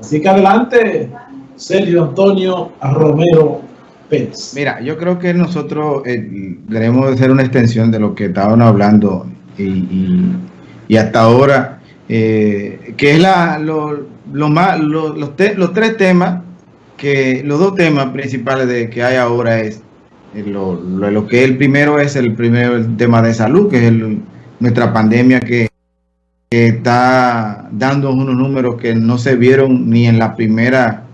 Así que adelante, Sergio Antonio Romero Pérez. Mira, yo creo que nosotros eh, debemos hacer una extensión de lo que estaban hablando y, hasta ahora, eh, que es la, lo, más, los, los tres temas, que los dos temas principales de que hay ahora es eh, lo, lo, que el primero es el primer tema de salud, que es nuestra pandemia que que está dando unos números que no se vieron ni en la primera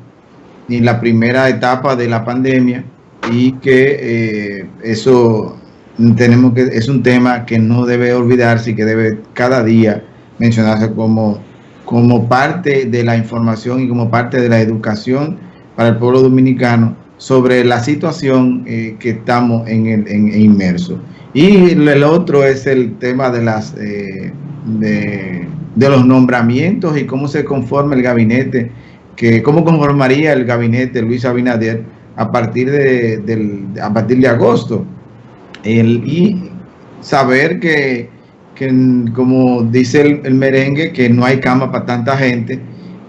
ni en la primera etapa de la pandemia y que eh, eso tenemos que es un tema que no debe olvidarse y que debe cada día mencionarse como como parte de la información y como parte de la educación para el pueblo dominicano sobre la situación eh, que estamos en el en, inmerso. Y el otro es el tema de las eh, de, los nombramientos y cómo se conforma el gabinete, que cómo conformaría el gabinete Luis Abinader a partir de, a partir de agosto. y saber que, como dice el, merengue, que no hay cama para tanta gente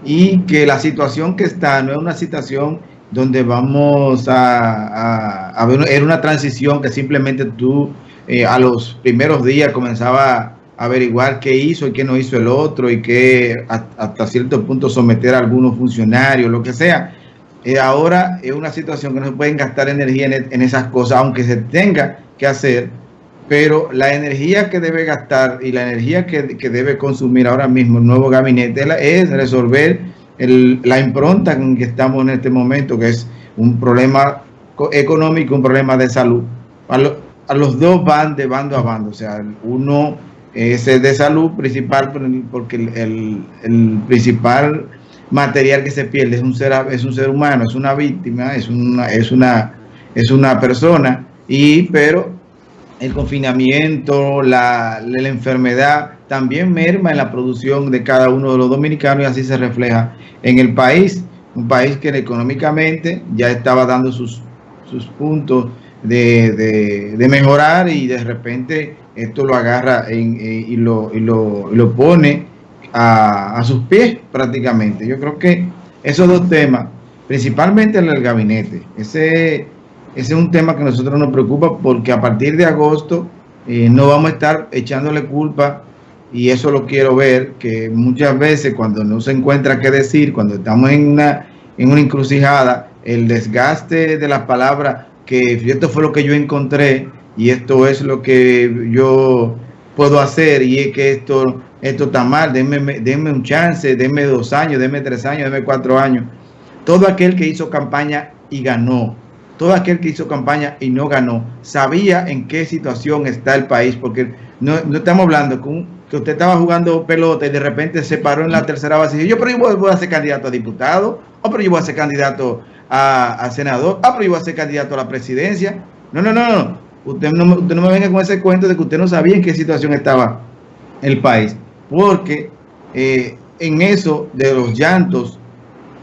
y que la situación que está no es una situación donde vamos a, a, ver, era una transición que simplemente tú eh, a los primeros días comenzaba averiguar qué hizo y qué no hizo el otro y que hasta cierto punto someter a algunos funcionarios, lo que sea. Eh, ahora es una situación que no se pueden gastar energía en, esas cosas, aunque se tenga que hacer, pero la energía que debe gastar y la energía que, debe consumir ahora mismo el nuevo gabinete es resolver la impronta en que estamos en este momento, que es un problema económico, un problema de salud. A los dos van de bando a bando, o sea, uno es de salud principal porque el, principal material que se pierde es un ser es un ser humano es una víctima es una es una es una persona y pero el confinamiento la, la enfermedad también merma en la producción de cada uno de los dominicanos y así se refleja en el país un país que económicamente ya estaba dando sus sus puntos de, de mejorar y de repente esto lo agarra en, y, lo, y, lo, lo, pone a, a, sus pies prácticamente. Yo creo que esos dos temas, principalmente en el gabinete, ese, ese es un tema que a nosotros nos preocupa porque a partir de agosto eh, no vamos a estar echándole culpa y eso lo quiero ver, que muchas veces cuando no se encuentra qué decir, cuando estamos en una, en una encrucijada, el desgaste de las palabras, que esto fue lo que yo encontré, y esto es lo que yo puedo hacer y es que esto, esto está mal, denme, un chance, denme dos años, denme tres años, denme cuatro años. Todo aquel que hizo campaña y ganó, todo aquel que hizo campaña y no ganó, sabía en qué situación está el país, porque no, estamos hablando que usted estaba jugando pelota y de repente se paró en la tercera base y dijo, yo pero yo voy, a ser candidato a diputado, o pero yo voy a ser candidato a, a senador, ah, pero yo voy a ser candidato a la presidencia. No, no, no, no. Usted no, usted no me venga con ese cuento de que usted no sabía en qué situación estaba el país. Porque eh, en eso de los llantos,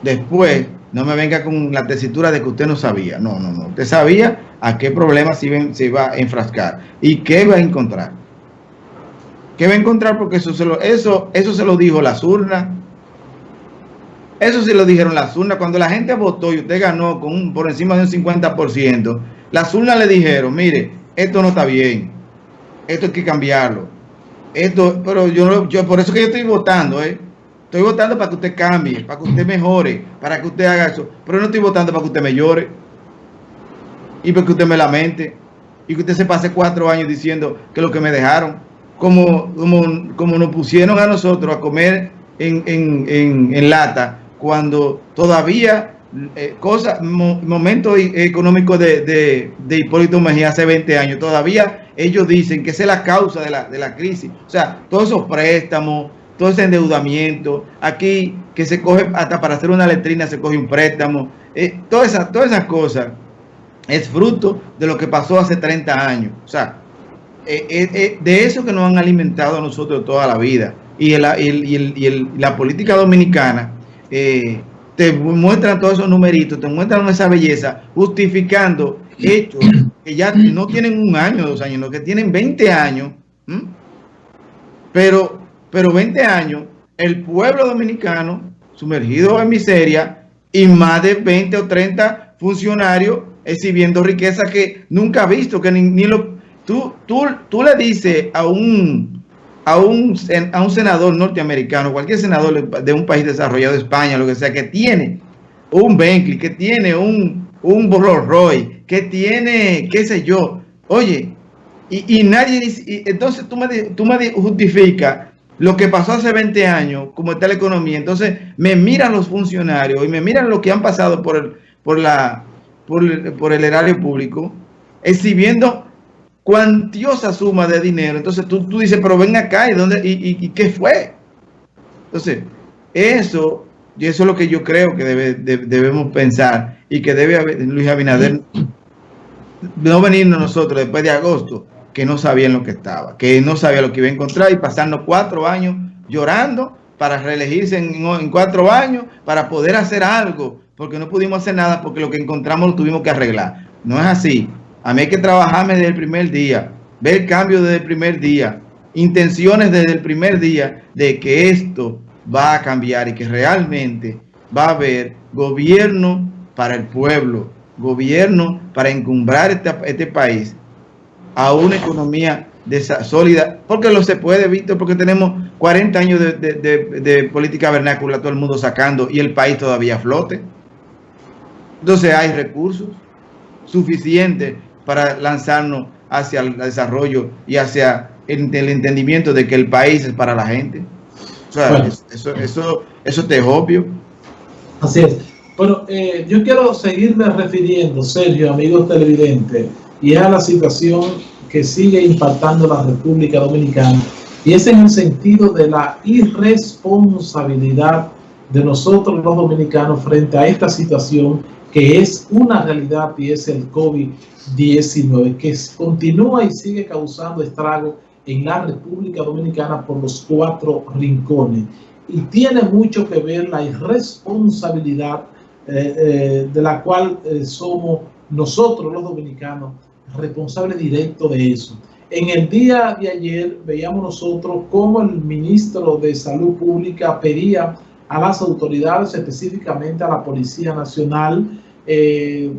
después, no me venga con la tesitura de que usted no sabía. No, no, no. Usted sabía a qué iba, se iba a enfrascar y qué va a encontrar. ¿Qué va a encontrar? Porque eso se lo, eso, eso se lo dijo las urnas. Eso se lo dijeron las urnas. Cuando la gente votó y usted ganó con por encima de un 50%, las urnas le dijeron, mire, esto no está bien, esto hay que cambiarlo. Esto, pero yo, yo por eso que yo estoy votando, ¿eh? Estoy votando para que usted cambie, para que usted mejore, para que usted haga eso. Pero no estoy votando para que usted me llore y para que usted me lamente y que usted se pase cuatro años diciendo que lo que me dejaron, como, como, como nos pusieron a nosotros a comer en, en, en lata cuando todavía eh, cosa, momento económico de, de, de, Hipólito Mejía hace 20 años, todavía ellos dicen que es la causa de la, de la crisis. O sea, todos esos préstamos, todo ese endeudamiento, aquí que se coge hasta para hacer una letrina se coge un préstamo, eh, todas, esas, todas esas cosas es fruto de lo que pasó hace 30 años. O sea, eh, eh, de eso que nos han alimentado a nosotros toda la vida. Y, el, y, el, y, el, la política dominicana te muestran todos esos numeritos, te muestran esa belleza, justificando hechos que ya no tienen un año, dos años, no que tienen 20 años. Pero, pero 20 años, el pueblo dominicano sumergidos en miseria y más de 20 o 30 funcionarios exhibiendo riqueza que nunca ha visto, que ni, lo... Tú, tú, tú le dices a un, a, un, a un senador norteamericano, cualquier senador de un país desarrollado, España, lo que sea, que tiene un Bentley, que tiene un, un Rolls Royce, que tiene, qué sé yo, oye, y, y nadie dice, entonces tú me, tú me justificas lo que pasó hace 20 años, como está la economía. Entonces me miran los funcionarios y me miran lo que han pasado por el, por la, por, el erario público, exhibiendo cuantiosa suma de dinero. Entonces tú, tú dices, pero ven acá, ¿y, dónde, y, qué fue? Entonces, eso, y eso es lo que yo creo que debemos pensar y que debe haber, Luis Abinader no venirnos nosotros después de agosto que no sabían lo que estaba, que no sabía lo que iba a encontrar y pasando cuatro años llorando para reelegirse en, cuatro años, para poder hacer algo, porque no pudimos hacer nada, porque lo que encontramos lo tuvimos que arreglar. No es así. A mí hay que trabajarme desde el primer día, ver cambios desde el primer día, intenciones desde el primer día de que esto va a cambiar y que realmente va a haber gobierno para el pueblo, gobierno para encumbrar este, este país a una economía sólida, porque lo se puede, Víctor, porque tenemos 40 años de, política vernácula, todo el mundo sacando y el país todavía flote. Entonces hay recursos suficientes para lanzarnos hacia el desarrollo y hacia el, entendimiento de que el país es para la gente. O sea, eso, eso, eso te es obvio. Así es. Bueno, eh, yo quiero seguirme refiriendo, Sergio, amigos televidentes, y es a la situación que sigue impactando la República Dominicana y es en el sentido de la irresponsabilidad de nosotros los dominicanos frente a esta situación que es una realidad y es el COVID-19 que continúa y sigue causando estrago en la República Dominicana por los cuatro rincones y tiene mucho que ver la irresponsabilidad eh, eh, de la cual eh, somos nosotros los dominicanos responsable directo de eso. En el día de ayer veíamos nosotros cómo el ministro de Salud Pública pedía a las autoridades, específicamente a la Policía Nacional, eh,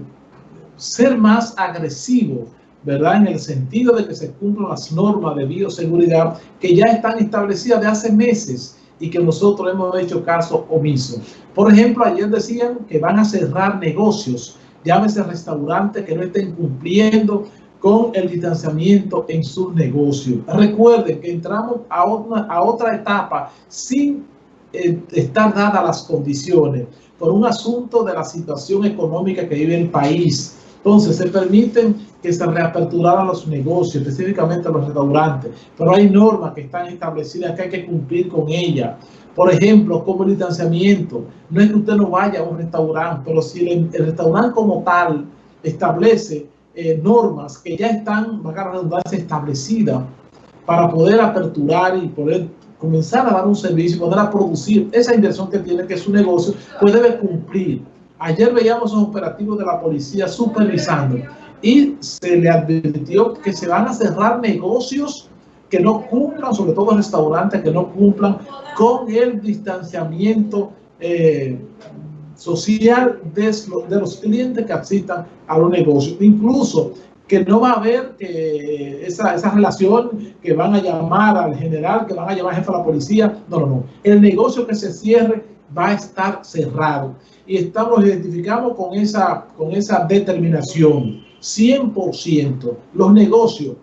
ser más agresivo, ¿verdad? En el sentido de que se cumplan las normas de bioseguridad que ya están establecidas de hace meses y que nosotros hemos hecho caso omiso. Por ejemplo, ayer decían que van a cerrar negocios llámese restaurantes que no estén cumpliendo con el distanciamiento en sus negocios. Recuerden que entramos a, a otra etapa sin eh, estar dadas las condiciones por un asunto de la situación económica que vive el país. Entonces, se permiten que se reaperturaran los negocios, específicamente los restaurantes, pero hay normas que están establecidas que hay que cumplir con ellas. Por ejemplo, como el distanciamiento. No es que usted no vaya a un restaurante, pero si el, restaurante como tal establece eh, normas que ya están, va a redundancia, establecidas para poder aperturar y poder comenzar a dar un servicio, poder a producir esa inversión que tiene, que es su negocio, pues debe cumplir. Ayer veíamos los operativos de la policía supervisando y se le advirtió que se van a cerrar negocios que no cumplan, sobre todo restaurantes que no cumplan con el distanciamiento eh, social de, de, los clientes que asistan a los negocios. Incluso que no va a haber esa, esa relación que van a llamar al general, que van a llamar al jefe de la policía. No, no, no. El negocio que se cierre va a estar cerrado. Y estamos identificamos con esa, con esa determinación. 100%. Los negocios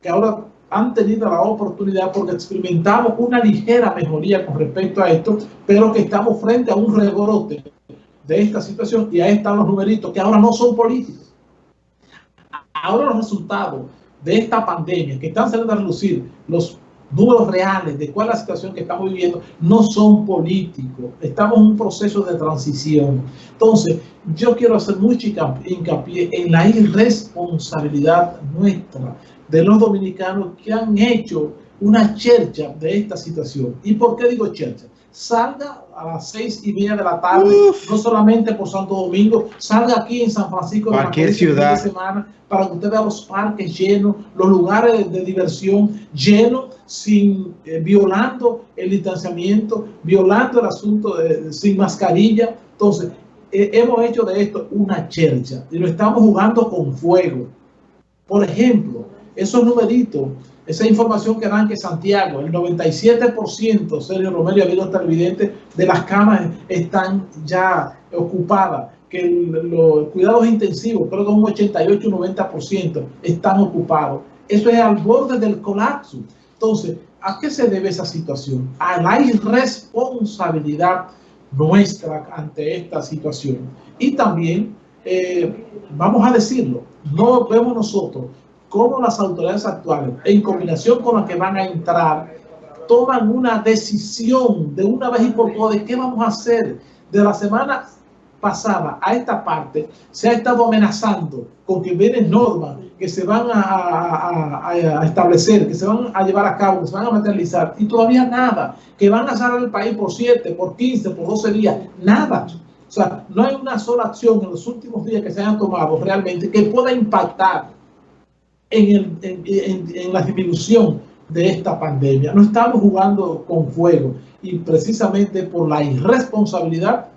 que ahora han tenido la oportunidad porque experimentamos una ligera mejoría con respecto a esto, pero que estamos frente a un rebrote de esta situación y ahí están los numeritos que ahora no son políticos. Ahora los resultados de esta pandemia que están saliendo a relucir, los números reales de cuál es la situación que estamos viviendo, no son políticos. Estamos en un proceso de transición. Entonces, yo quiero hacer mucho hincapié en la irresponsabilidad nuestra de los dominicanos que han hecho una chercha de esta situación. ¿Y por qué digo chercha? Salga a las seis y media de la tarde, no solamente por Santo Domingo, salga aquí en San Francisco de cualquier ciudad de semana para que usted vea los parques llenos, los lugares de, diversión llenos, sin eh, violando el distanciamiento, violando el asunto de, sin mascarilla. Entonces, eh, hemos hecho de esto una chercha y lo estamos jugando con fuego. Por ejemplo, esos numeritos esa información que dan que Santiago, el 97%, Sergio Romero y amigos televidentes, de las camas están ya ocupadas, que los cuidados intensivos, creo que un 88-90% están ocupados. Eso es al borde del colapso. Entonces, ¿a qué se debe esa situación? A la irresponsabilidad nuestra ante esta situación. Y también, eh, vamos a decirlo, no vemos nosotros cómo las autoridades actuales, en combinación con las que van a entrar, toman una decisión de una vez y por todas de qué vamos a hacer. De la semana pasada a esta parte, se ha estado amenazando con que vienen normas que se van a, establecer, que se van a llevar a cabo, que se van a materializar, y todavía nada, que van a cerrar el país por 7, por 15, por 12 días, nada. O sea, no hay una sola acción en los últimos días que se hayan tomado realmente que pueda impactar en, en, la disminución de esta pandemia. No estamos jugando con fuego y precisamente por la irresponsabilidad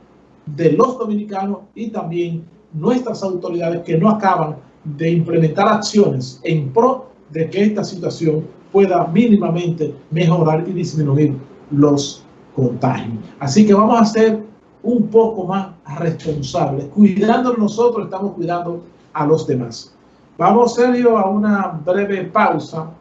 de los dominicanos y también nuestras autoridades que no acaban de implementar acciones en pro de que esta situación pueda mínimamente mejorar y disminuir los contagios. Así que vamos a ser un poco más responsables. Cuidándonos nosotros, estamos cuidando a los demás. Vamos, Sergio, a una breve pausa